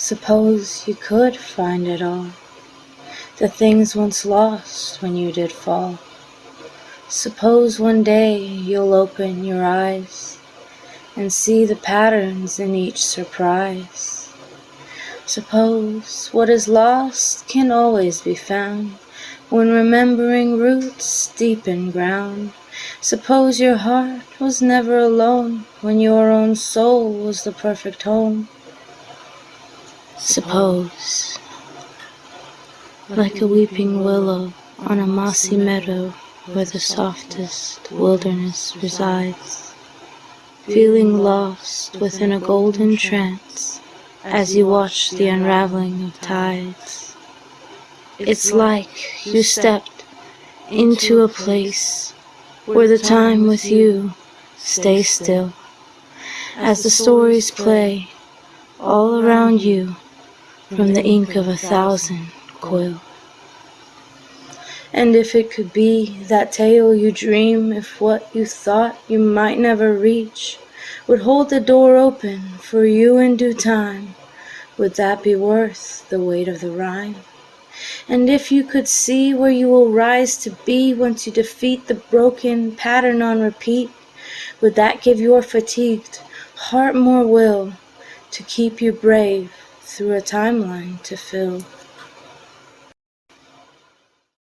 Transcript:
Suppose you could find it all, The things once lost when you did fall. Suppose one day you'll open your eyes And see the patterns in each surprise. Suppose what is lost can always be found When remembering roots deep in ground. Suppose your heart was never alone When your own soul was the perfect home. Suppose like a weeping willow On a mossy meadow where the softest wilderness resides, Feeling lost within a golden trance As you watch the unraveling of tides. It's like you stepped into a place Where the time with you stays still, As the stories play all around you From the ink of a thousand quill. And if it could be that tale you dream If what you thought you might never reach Would hold the door open for you in due time, Would that be worth the weight of the rhyme? And if you could see where you will rise to be Once you defeat the broken pattern on repeat, Would that give your fatigued heart more will To keep you brave through a timeline to fill?